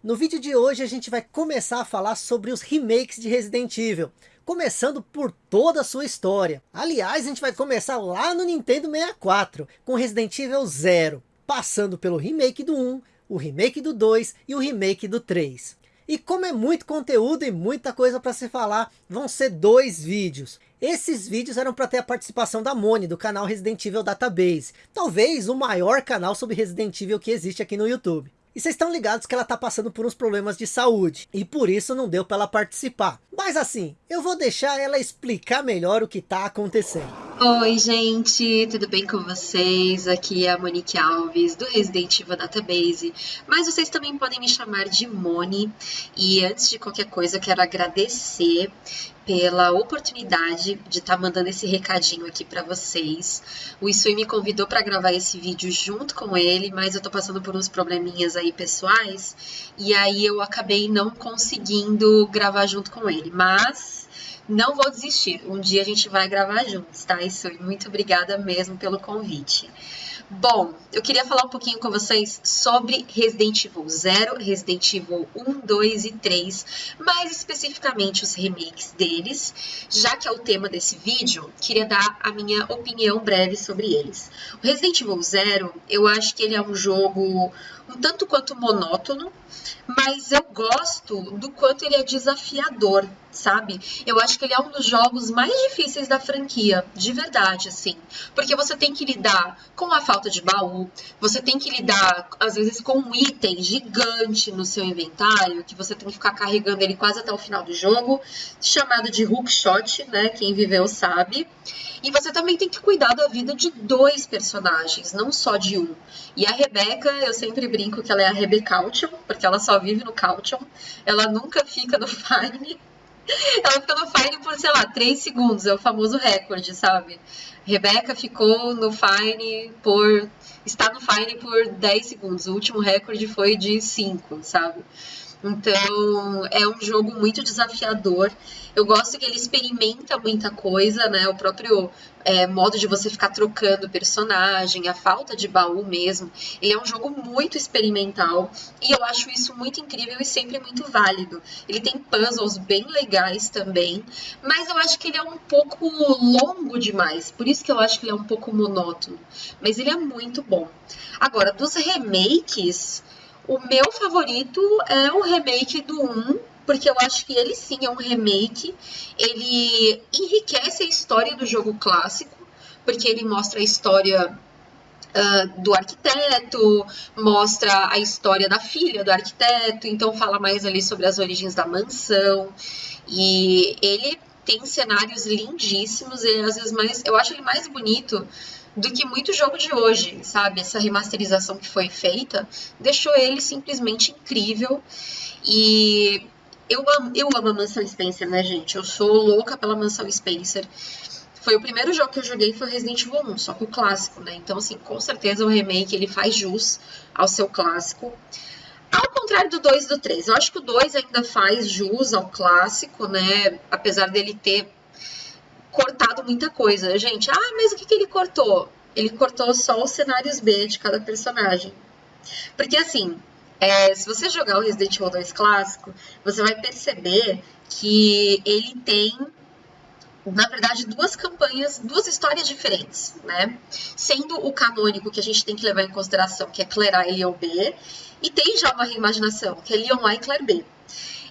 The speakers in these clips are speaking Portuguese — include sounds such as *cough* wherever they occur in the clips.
No vídeo de hoje a gente vai começar a falar sobre os remakes de Resident Evil, começando por toda a sua história. Aliás, a gente vai começar lá no Nintendo 64, com Resident Evil 0, passando pelo remake do 1, o remake do 2 e o remake do 3. E como é muito conteúdo e muita coisa para se falar, vão ser dois vídeos. Esses vídeos eram para ter a participação da Moni, do canal Resident Evil Database. Talvez o maior canal sobre Resident Evil que existe aqui no YouTube. E vocês estão ligados que ela está passando por uns problemas de saúde. E por isso não deu para ela participar. Mas assim, eu vou deixar ela explicar melhor o que está acontecendo. Oi gente, tudo bem com vocês? Aqui é a Monique Alves do Resident Evil Database, mas vocês também podem me chamar de Moni. E antes de qualquer coisa, quero agradecer pela oportunidade de estar tá mandando esse recadinho aqui para vocês. O Isui me convidou para gravar esse vídeo junto com ele, mas eu tô passando por uns probleminhas aí pessoais e aí eu acabei não conseguindo gravar junto com ele, mas não vou desistir. Um dia a gente vai gravar juntos, tá, Isui? Muito obrigada mesmo pelo convite. Bom, eu queria falar um pouquinho com vocês sobre Resident Evil 0, Resident Evil 1, 2 e 3, mais especificamente os remakes deles, já que é o tema desse vídeo, queria dar a minha opinião breve sobre eles. O Resident Evil 0, eu acho que ele é um jogo um tanto quanto monótono, mas eu gosto do quanto ele é desafiador, sabe? Eu acho que ele é um dos jogos mais difíceis da franquia, de verdade, assim. Porque você tem que lidar com a falta de baú, você tem que lidar, às vezes, com um item gigante no seu inventário, que você tem que ficar carregando ele quase até o final do jogo, chamado de hookshot, né? Quem viveu sabe. E você também tem que cuidar da vida de dois personagens, não só de um. E a Rebeca, eu sempre brinco que ela é a Rebecaution, porque ela só vive no Caution. Ela nunca fica no Fine. *laughs* Ela fica no Fine por, sei lá, 3 segundos. É o famoso recorde, sabe? Rebeca ficou no Fine por... Está no Fine por 10 segundos. O último recorde foi de 5, sabe? Então é um jogo muito desafiador. Eu gosto que ele experimenta muita coisa, né? O próprio é, modo de você ficar trocando personagem, a falta de baú mesmo. Ele é um jogo muito experimental e eu acho isso muito incrível e sempre muito válido. Ele tem puzzles bem legais também, mas eu acho que ele é um pouco longo demais. Por isso que eu acho que ele é um pouco monótono. Mas ele é muito bom. Agora, dos remakes. O meu favorito é o remake do 1, porque eu acho que ele sim é um remake. Ele enriquece a história do jogo clássico, porque ele mostra a história Uh, do arquiteto, mostra a história da filha do arquiteto, então fala mais ali sobre as origens da mansão. E ele tem cenários lindíssimos, e às vezes mais. Eu acho ele mais bonito do que muito jogo de hoje, sabe? Essa remasterização que foi feita deixou ele simplesmente incrível. E eu amo, eu amo a Mansão Spencer, né, gente? Eu sou louca pela Mansão Spencer. Foi o primeiro jogo que eu joguei foi Resident Evil 1, só que o clássico, né? Então, assim, com certeza o remake ele faz jus ao seu clássico. Ao contrário do 2 e do 3, eu acho que o 2 ainda faz jus ao clássico, né? Apesar dele ter cortado muita coisa. Gente, ah, mas o que, que ele cortou? Ele cortou só os cenários B de cada personagem. Porque assim, é, se você jogar o Resident Evil 2 clássico, você vai perceber que ele tem, na verdade, duas campanhas, duas histórias diferentes, né? Sendo o canônico que a gente tem que levar em consideração, que é Claire A e Leon B, e tem já uma reimaginação, que é Leon A e Claire B.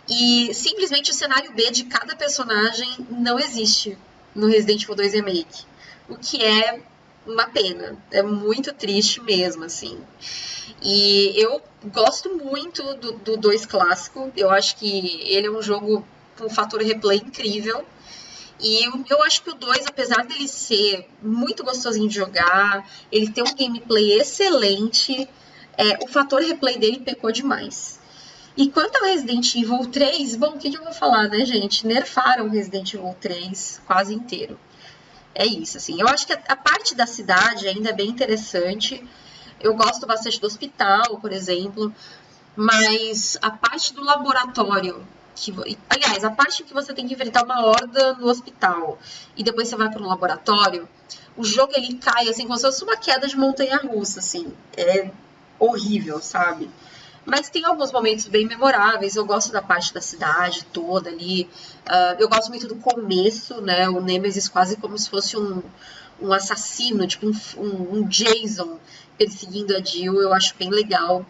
E simplesmente o cenário B de cada personagem não existe no Resident Evil 2 Remake. O que é uma pena. É muito triste mesmo, assim. E eu gosto muito do, do 2 clássico. Eu acho que ele é um jogo com um fator replay incrível. E eu, eu acho que o 2, apesar dele ser muito gostosinho de jogar, ele tem um gameplay excelente, é, o fator replay dele pecou demais. E quanto ao Resident Evil 3, bom, o que, que eu vou falar, né, gente? Nerfaram o Resident Evil 3 quase inteiro. É isso, assim. Eu acho que a, a parte da cidade ainda é bem interessante. Eu gosto bastante do hospital, por exemplo. Mas a parte do laboratório, que, aliás, a parte que você tem que enfrentar uma horda no hospital e depois você vai para um laboratório, o jogo ele cai assim como se fosse uma queda de montanha russa, assim. É horrível, sabe? Mas tem alguns momentos bem memoráveis. Eu gosto da parte da cidade toda ali. Uh, eu gosto muito do começo, né? O Nemesis quase como se fosse um, um assassino, tipo um, um, Jason perseguindo a Jill. Eu acho bem legal.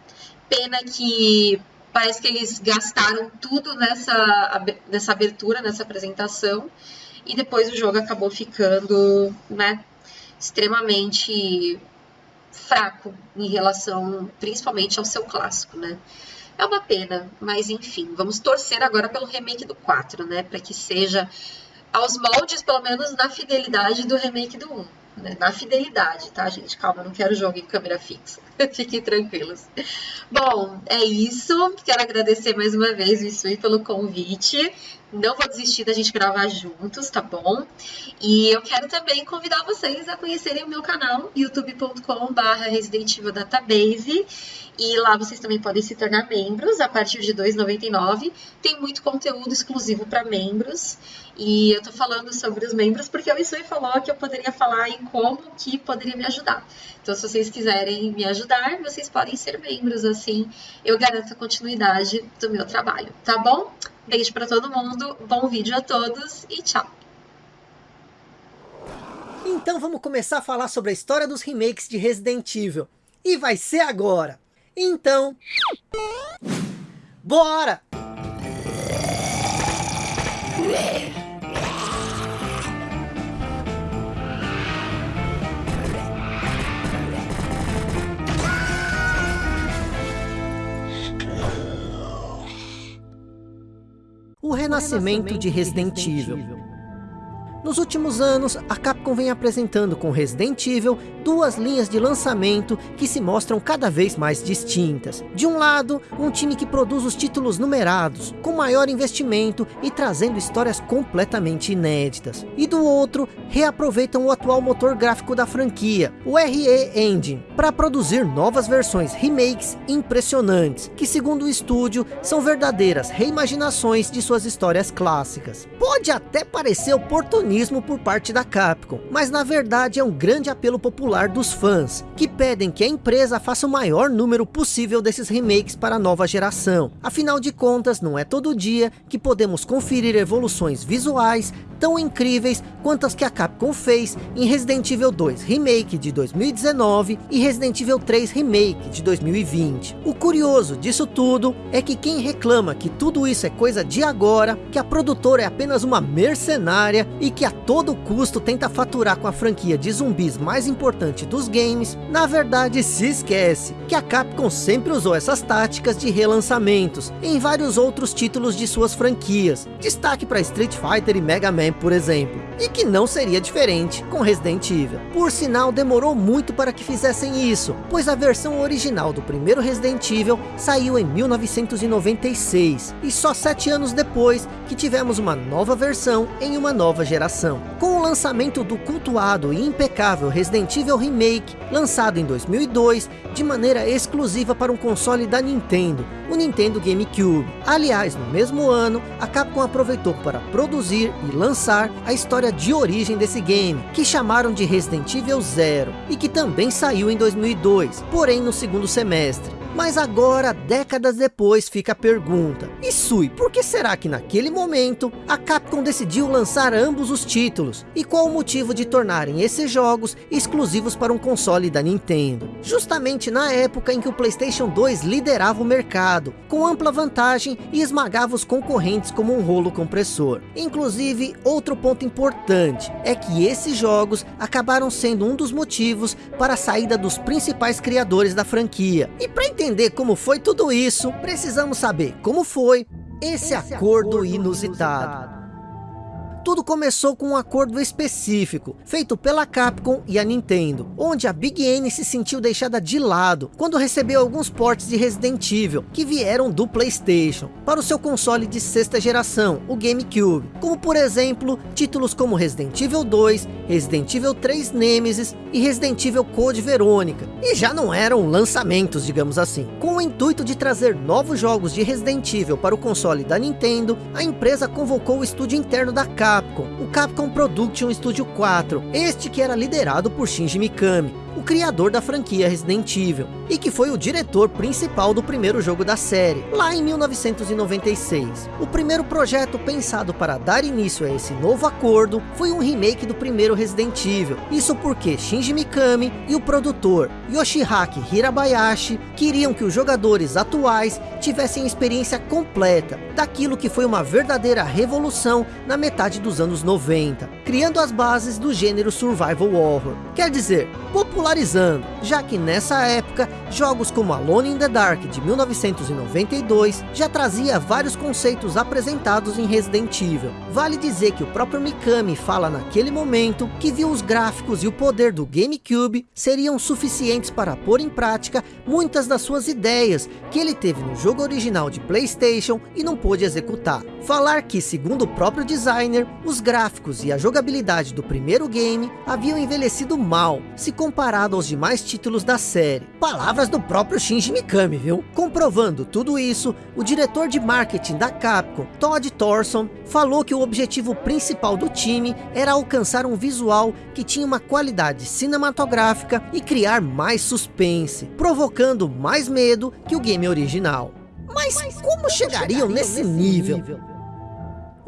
Pena que parece que eles gastaram tudo nessa, nessa abertura, nessa apresentação. E depois o jogo acabou ficando, né? Extremamente fraco em relação principalmente ao seu clássico, né? É uma pena, mas enfim, vamos torcer agora pelo remake do 4, né? Para que seja aos moldes, pelo menos na fidelidade do remake do 1. Né? Na fidelidade, tá, gente? Calma, não quero jogo em câmera fixa. *laughs* Fiquem tranquilos. Bom, é isso. Quero agradecer mais uma vez o Isui pelo convite. Não vou desistir da gente gravar juntos, tá bom? E eu quero também convidar vocês a conhecerem o meu canal, youtube.com.br Resident Evil Database. E lá vocês também podem se tornar membros a partir de R$ 2,99. Tem muito conteúdo exclusivo para membros. E eu tô falando sobre os membros porque o Isui falou que eu poderia falar em como que poderia me ajudar. Então, se vocês quiserem me ajudar, vocês podem ser membros, assim eu garanto a continuidade do meu trabalho, tá bom? Beijo para todo mundo, bom vídeo a todos e tchau! Então vamos começar a falar sobre a história dos remakes de Resident Evil. E vai ser agora! Então... Bora! O renascimento de Resident Evil. Nos últimos anos, a Capcom vem apresentando com Resident Evil duas linhas de lançamento que se mostram cada vez mais distintas. De um lado, um time que produz os títulos numerados, com maior investimento e trazendo histórias completamente inéditas. E do outro, reaproveitam o atual motor gráfico da franquia, o RE Engine, para produzir novas versões remakes impressionantes, que segundo o estúdio, são verdadeiras reimaginações de suas histórias clássicas. Pode até parecer por parte da Capcom, mas na verdade é um grande apelo popular dos fãs, que pedem que a empresa faça o maior número possível desses remakes para a nova geração. Afinal de contas, não é todo dia que podemos conferir evoluções visuais tão incríveis quanto as que a Capcom fez em Resident Evil 2 Remake de 2019 e Resident Evil 3 Remake de 2020. O curioso disso tudo é que quem reclama que tudo isso é coisa de agora, que a produtora é apenas uma mercenária e que a todo custo tenta faturar com a franquia de zumbis mais importante dos games, na verdade se esquece que a Capcom sempre usou essas táticas de relançamentos em vários outros títulos de suas franquias. Destaque para Street Fighter e Mega Man por exemplo, e que não seria diferente com Resident Evil. Por sinal, demorou muito para que fizessem isso, pois a versão original do primeiro Resident Evil saiu em 1996, e só sete anos depois que tivemos uma nova versão em uma nova geração. Com o lançamento do cultuado e impecável Resident Evil Remake, lançado em 2002, de maneira exclusiva para um console da Nintendo, o Nintendo GameCube. Aliás, no mesmo ano, a Capcom aproveitou para produzir e lançar a história de origem desse game, que chamaram de Resident Evil Zero, e que também saiu em 2002, porém no segundo semestre. Mas agora, décadas depois, fica a pergunta. E Sui, por que será que naquele momento, a Capcom decidiu lançar ambos os títulos? E qual o motivo de tornarem esses jogos exclusivos para um console da Nintendo? Justamente na época em que o Playstation 2 liderava o mercado, com ampla vantagem e esmagava os concorrentes como um rolo compressor. Inclusive, outro ponto importante, é que esses jogos acabaram sendo um dos motivos para a saída dos principais criadores da franquia. E para entender entender como foi tudo isso, precisamos saber como foi esse, esse acordo, acordo inusitado. inusitado. Tudo começou com um acordo específico, feito pela Capcom e a Nintendo, onde a Big N se sentiu deixada de lado, quando recebeu alguns portes de Resident Evil, que vieram do Playstation, para o seu console de sexta geração, o GameCube, como por exemplo, títulos como Resident Evil 2, Resident Evil 3 Nemesis e Resident Evil Code Verônica, e já não eram lançamentos, digamos assim. Com o intuito de trazer novos jogos de Resident Evil para o console da Nintendo, a empresa convocou o estúdio interno da Capcom, o Capcom Production Studio 4, este que era liderado por Shinji Mikami, o criador da franquia Resident Evil, e que foi o diretor principal do primeiro jogo da série, lá em 1996. O primeiro projeto pensado para dar início a esse novo acordo foi um remake do primeiro Resident Evil, isso porque Shinji Mikami e o produtor Yoshihaki Hirabayashi queriam que os jogadores atuais tivessem experiência completa daquilo que foi uma verdadeira revolução na metade dos anos 90, criando as bases do gênero survival horror. Quer dizer, popularizando, já que nessa época, jogos como Alone in the Dark de 1992 já trazia vários conceitos apresentados em Resident Evil. Vale dizer que o próprio Mikami fala naquele momento que viu os gráficos e o poder do GameCube seriam suficientes para pôr em prática muitas das suas ideias que ele teve no jogo original de Playstation e não pôde executar. Falar que, segundo o próprio designer, os gráficos e a jogabilidade do primeiro game haviam envelhecido mal, se comparado aos demais títulos da série. Palavras do próprio Shinji Mikami, viu? Comprovando tudo isso, o diretor de marketing da Capcom, Todd Thorson, falou que o objetivo principal do time era alcançar um visual que tinha uma qualidade cinematográfica e criar mais suspense, provocando mais medo que o game original. Mas, Mas como, como chegariam, chegariam nesse, nesse nível? nível?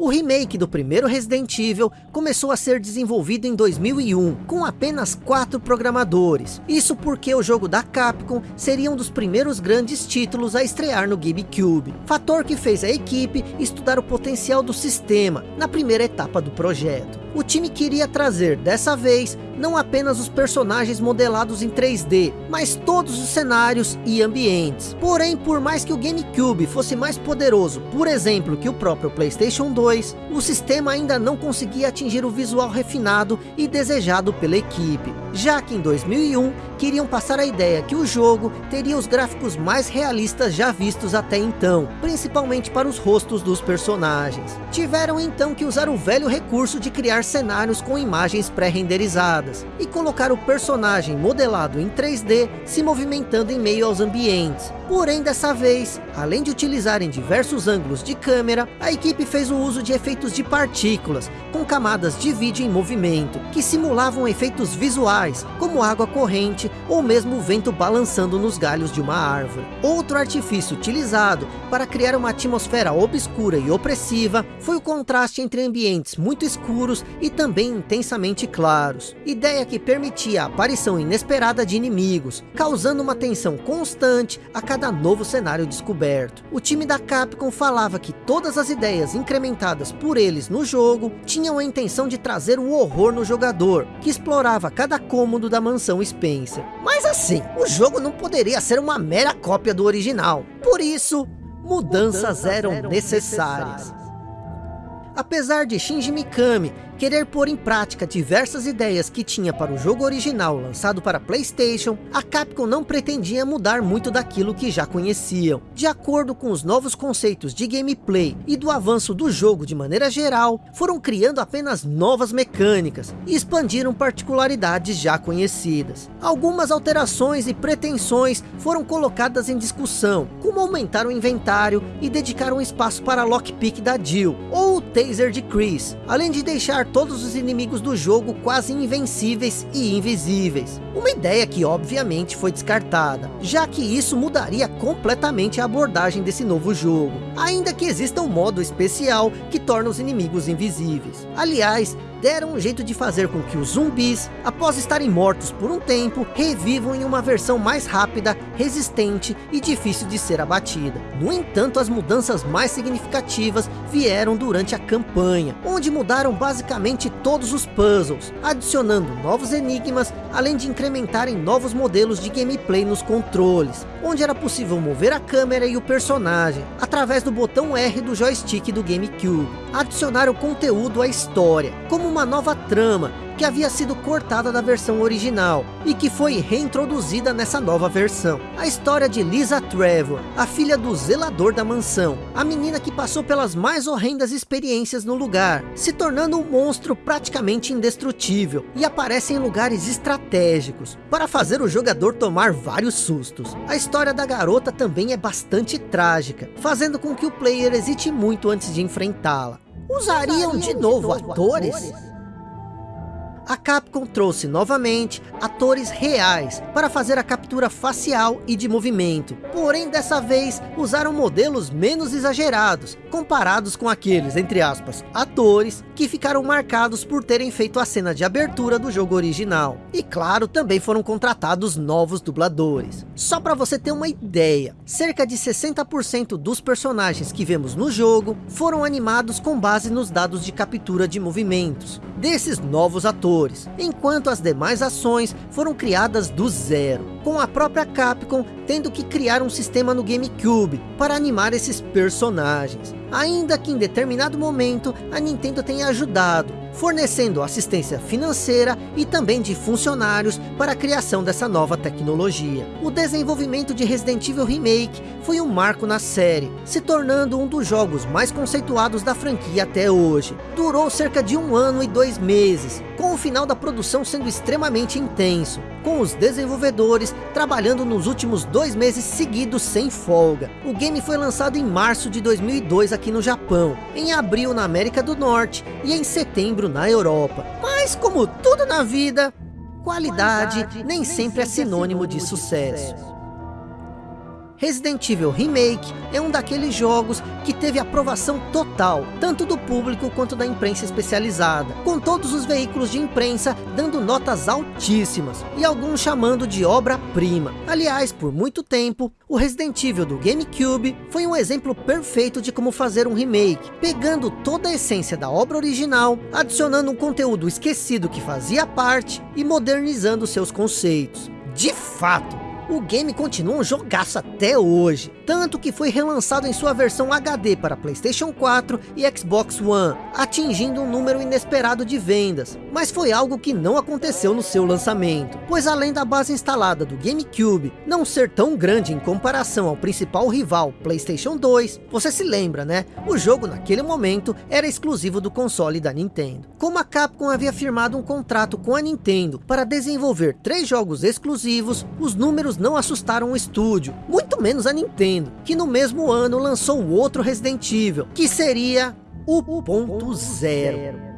O remake do primeiro Resident Evil começou a ser desenvolvido em 2001, com apenas quatro programadores. Isso porque o jogo da Capcom seria um dos primeiros grandes títulos a estrear no GameCube. Fator que fez a equipe estudar o potencial do sistema na primeira etapa do projeto. O time queria trazer, dessa vez, não apenas os personagens modelados em 3D, mas todos os cenários e ambientes. Porém, por mais que o GameCube fosse mais poderoso, por exemplo, que o próprio Playstation 2, o sistema ainda não conseguia atingir o visual refinado e desejado pela equipe. Já que em 2001, queriam passar a ideia que o jogo teria os gráficos mais realistas já vistos até então, principalmente para os rostos dos personagens. Tiveram então que usar o velho recurso de criar cenários com imagens pré-renderizadas e colocar o personagem modelado em 3D se movimentando em meio aos ambientes. Porém, dessa vez, além de utilizarem diversos ângulos de câmera, a equipe fez o uso de efeitos de partículas, com camadas de vídeo em movimento, que simulavam efeitos visuais, como água corrente ou mesmo o vento balançando nos galhos de uma árvore. Outro artifício utilizado para criar uma atmosfera obscura e opressiva foi o contraste entre ambientes muito escuros e também intensamente claros. Ideia que permitia a aparição inesperada de inimigos, causando uma tensão constante a cada novo cenário descoberto. O time da Capcom falava que todas as ideias incrementadas por eles no jogo tinham a intenção de trazer um horror no jogador, que explorava cada cômodo da mansão Spencer. Mas assim, o jogo não poderia ser uma mera cópia do original. Por isso, mudanças, mudanças eram, eram necessárias. necessárias. Apesar de Shinji Mikami querer pôr em prática diversas ideias que tinha para o jogo original lançado para Playstation, a Capcom não pretendia mudar muito daquilo que já conheciam. De acordo com os novos conceitos de gameplay e do avanço do jogo de maneira geral, foram criando apenas novas mecânicas e expandiram particularidades já conhecidas. Algumas alterações e pretensões foram colocadas em discussão, como aumentar o inventário e dedicar um espaço para lockpick da Jill, ou o taser de Chris, além de deixar todos os inimigos do jogo quase invencíveis e invisíveis. Uma ideia que obviamente foi descartada, já que isso mudaria completamente a abordagem desse novo jogo. Ainda que exista um modo especial que torna os inimigos invisíveis. Aliás, deram um jeito de fazer com que os zumbis, após estarem mortos por um tempo, revivam em uma versão mais rápida, resistente e difícil de ser abatida. No entanto, as mudanças mais significativas vieram durante a campanha, onde mudaram basicamente todos os puzzles, adicionando novos enigmas, além de incrementarem novos modelos de gameplay nos controles, onde era possível mover a câmera e o personagem, através do botão R do joystick do GameCube. Adicionar o conteúdo à história, como uma nova trama, que havia sido cortada da versão original e que foi reintroduzida nessa nova versão. A história de Lisa Trevor, a filha do zelador da mansão, a menina que passou pelas mais horrendas experiências no lugar, se tornando um monstro praticamente indestrutível e aparece em lugares estratégicos, para fazer o jogador tomar vários sustos. A história da garota também é bastante trágica, fazendo com que o player hesite muito antes de enfrentá-la. Usariam, Usariam de, novo, de novo atores? atores? A Capcom trouxe novamente atores reais para fazer a captura facial e de movimento. Porém, dessa vez, usaram modelos menos exagerados, comparados com aqueles, entre aspas, atores que ficaram marcados por terem feito a cena de abertura do jogo original. E claro, também foram contratados novos dubladores. Só para você ter uma ideia, cerca de 60% dos personagens que vemos no jogo foram animados com base nos dados de captura de movimentos desses novos atores, enquanto as demais ações foram criadas do zero, com a própria Capcom tendo que criar um sistema no GameCube para animar esses personagens. Ainda que em determinado momento a Nintendo tenha ajudado, fornecendo assistência financeira e também de funcionários para a criação dessa nova tecnologia. O desenvolvimento de Resident Evil Remake foi um marco na série, se tornando um dos jogos mais conceituados da franquia até hoje. Durou cerca de um ano e dois meses, com o final da produção sendo extremamente intenso, com os desenvolvedores trabalhando nos últimos dois meses seguidos sem folga. O game foi lançado em março de 2002 aqui no Japão, em abril na América do Norte e em setembro na Europa. Mas como tudo na vida, qualidade nem sempre é sinônimo de sucesso. Resident Evil Remake é um daqueles jogos que teve aprovação total, tanto do público quanto da imprensa especializada, com todos os veículos de imprensa dando notas altíssimas, e alguns chamando de obra-prima. Aliás, por muito tempo, o Resident Evil do GameCube foi um exemplo perfeito de como fazer um remake, pegando toda a essência da obra original, adicionando um conteúdo esquecido que fazia parte, e modernizando seus conceitos. De fato, o game continua um jogaço até hoje, tanto que foi relançado em sua versão HD para Playstation 4 e Xbox One, atingindo um número inesperado de vendas, mas foi algo que não aconteceu no seu lançamento, pois além da base instalada do GameCube não ser tão grande em comparação ao principal rival Playstation 2, você se lembra né, o jogo naquele momento era exclusivo do console da Nintendo. Como a Capcom havia firmado um contrato com a Nintendo para desenvolver três jogos exclusivos, os números não assustaram o estúdio, muito menos a Nintendo, que no mesmo ano lançou outro Resident Evil, que seria o ponto zero.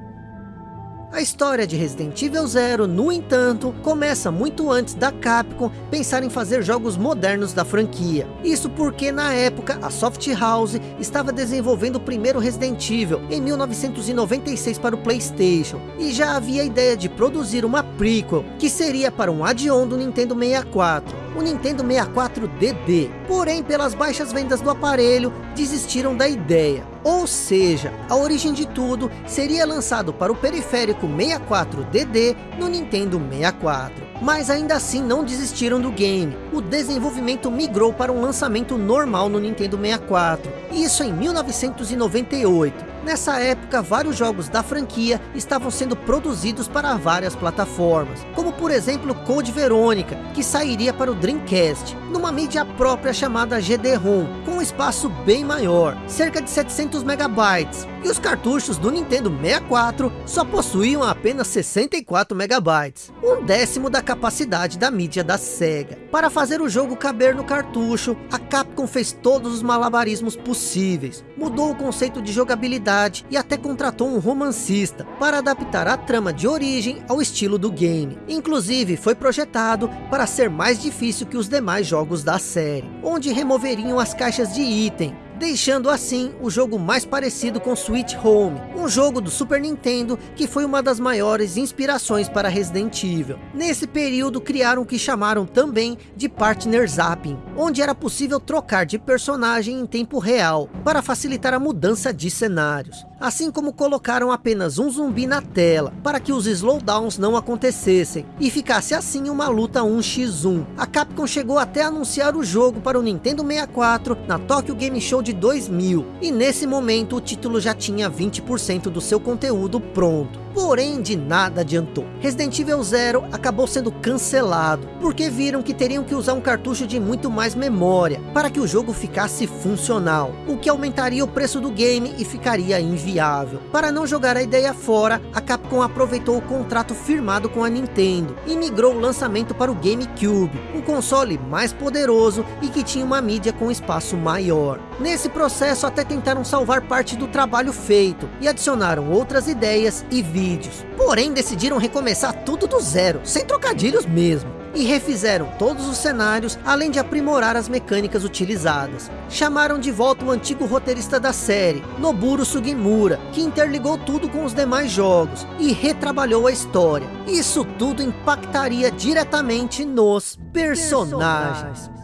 A história de Resident Evil Zero, no entanto, começa muito antes da Capcom pensar em fazer jogos modernos da franquia. Isso porque na época a Soft House estava desenvolvendo o primeiro Resident Evil em 1996 para o Playstation. E já havia a ideia de produzir uma prequel, que seria para um add-on do Nintendo 64 o Nintendo 64 DD. Porém, pelas baixas vendas do aparelho, desistiram da ideia. Ou seja, a origem de tudo seria lançado para o periférico 64DD no Nintendo 64. Mas ainda assim não desistiram do game. O desenvolvimento migrou para um lançamento normal no Nintendo 64. Isso em 1998. Nessa época, vários jogos da franquia estavam sendo produzidos para várias plataformas, como por exemplo Code Verônica, que sairia para o Dreamcast, numa mídia própria chamada GD-ROM, com um espaço bem maior, cerca de 700 megabytes, e os cartuchos do Nintendo 64 só possuíam apenas 64 megabytes, um décimo da capacidade da mídia da Sega. Para fazer o jogo caber no cartucho, a Capcom fez todos os malabarismos possíveis, mudou o conceito de jogabilidade e até contratou um romancista para adaptar a trama de origem ao estilo do game. Inclusive foi projetado para ser mais difícil que os demais jogos da série, onde removeriam as caixas de item, deixando assim o jogo mais parecido com Sweet Home, um jogo do Super Nintendo que foi uma das maiores inspirações para Resident Evil. Nesse período criaram o que chamaram também de Partner Zapping, onde era possível trocar de personagem em tempo real, para facilitar a mudança de cenários. Assim como colocaram apenas um zumbi na tela, para que os slowdowns não acontecessem, e ficasse assim uma luta 1x1. A Capcom chegou até a anunciar o jogo para o Nintendo 64 na Tokyo Game Show de de 2000, e nesse momento o título já tinha 20% do seu conteúdo pronto porém de nada adiantou. Resident Evil Zero acabou sendo cancelado, porque viram que teriam que usar um cartucho de muito mais memória, para que o jogo ficasse funcional, o que aumentaria o preço do game e ficaria inviável. Para não jogar a ideia fora, a Capcom aproveitou o contrato firmado com a Nintendo, e migrou o lançamento para o GameCube, um console mais poderoso e que tinha uma mídia com espaço maior. Nesse processo até tentaram salvar parte do trabalho feito, e adicionaram outras ideias e vídeos. Porém, decidiram recomeçar tudo do zero, sem trocadilhos mesmo e refizeram todos os cenários, além de aprimorar as mecânicas utilizadas. Chamaram de volta o antigo roteirista da série, Noburo Sugimura, que interligou tudo com os demais jogos e retrabalhou a história. Isso tudo impactaria diretamente nos personagens.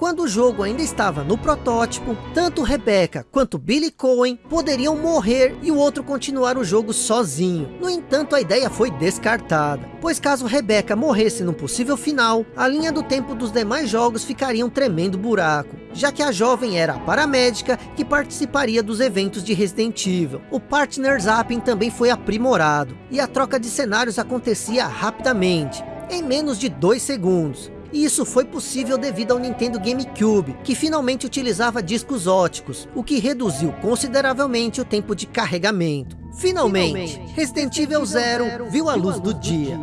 Quando o jogo ainda estava no protótipo, tanto Rebecca quanto Billy Cohen poderiam morrer e o outro continuar o jogo sozinho. No entanto, a ideia foi descartada, pois caso Rebecca morresse no possível final, a linha do tempo dos demais jogos ficaria um tremendo buraco, já que a jovem era a paramédica que participaria dos eventos de Resident Evil. O Partner Zapping também foi aprimorado, e a troca de cenários acontecia rapidamente, em menos de dois segundos. E isso foi possível devido ao Nintendo GameCube, que finalmente utilizava discos óticos, o que reduziu consideravelmente o tempo de carregamento. Finalmente, Finalmente Resident Evil Zero viu a luz do dia.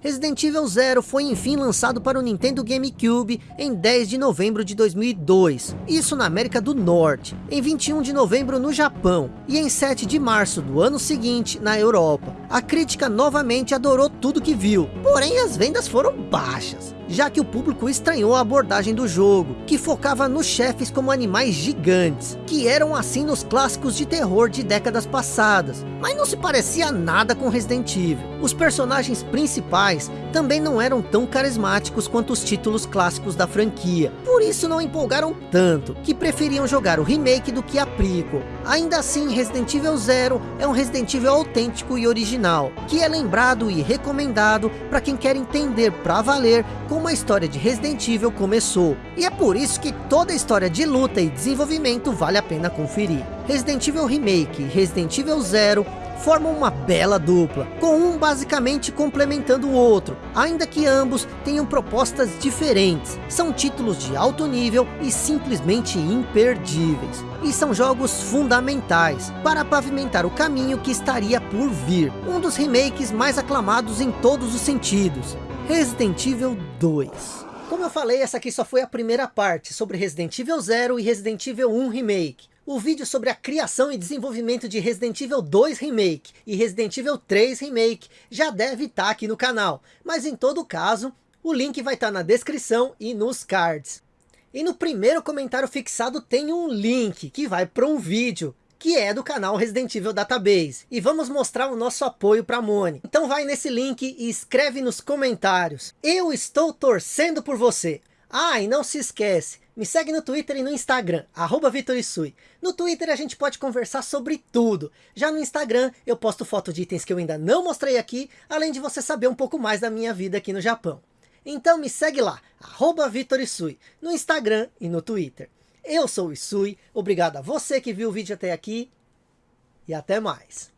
Resident Evil Zero foi enfim lançado para o Nintendo GameCube em 10 de novembro de 2002, isso na América do Norte, em 21 de novembro no Japão e em 7 de março do ano seguinte na Europa. A crítica novamente adorou tudo que viu, porém as vendas foram baixas já que o público estranhou a abordagem do jogo, que focava nos chefes como animais gigantes, que eram assim nos clássicos de terror de décadas passadas, mas não se parecia nada com Resident Evil. Os personagens principais também não eram tão carismáticos quanto os títulos clássicos da franquia, por isso não empolgaram tanto, que preferiam jogar o remake do que a prequel. Ainda assim, Resident Evil Zero é um Resident Evil autêntico e original, que é lembrado e recomendado para quem quer entender para valer como a história de Resident Evil começou. E é por isso que toda história de luta e desenvolvimento vale a pena conferir. Resident Evil Remake e Resident Evil Zero formam uma bela dupla, com um basicamente complementando o outro, ainda que ambos tenham propostas diferentes. São títulos de alto nível e simplesmente imperdíveis. E são jogos fundamentais para pavimentar o caminho que estaria por vir. Um dos remakes mais aclamados em todos os sentidos. Resident Evil 2. Como eu falei, essa aqui só foi a primeira parte sobre Resident Evil 0 e Resident Evil 1 Remake. O vídeo sobre a criação e desenvolvimento de Resident Evil 2 Remake e Resident Evil 3 Remake já deve estar aqui no canal. Mas em todo caso, o link vai estar na descrição e nos cards. E no primeiro comentário fixado tem um link que vai para um vídeo que é do canal Resident Evil Database. E vamos mostrar o nosso apoio para a Moni. Então vai nesse link e escreve nos comentários. Eu estou torcendo por você. Ah, e não se esquece, me segue no Twitter e no Instagram, arroba Vitorisui. No Twitter a gente pode conversar sobre tudo. Já no Instagram eu posto foto de itens que eu ainda não mostrei aqui, além de você saber um pouco mais da minha vida aqui no Japão. Então me segue lá, arroba Vitorisui, no Instagram e no Twitter. Eu sou o Isui, obrigado a você que viu o vídeo até aqui e até mais.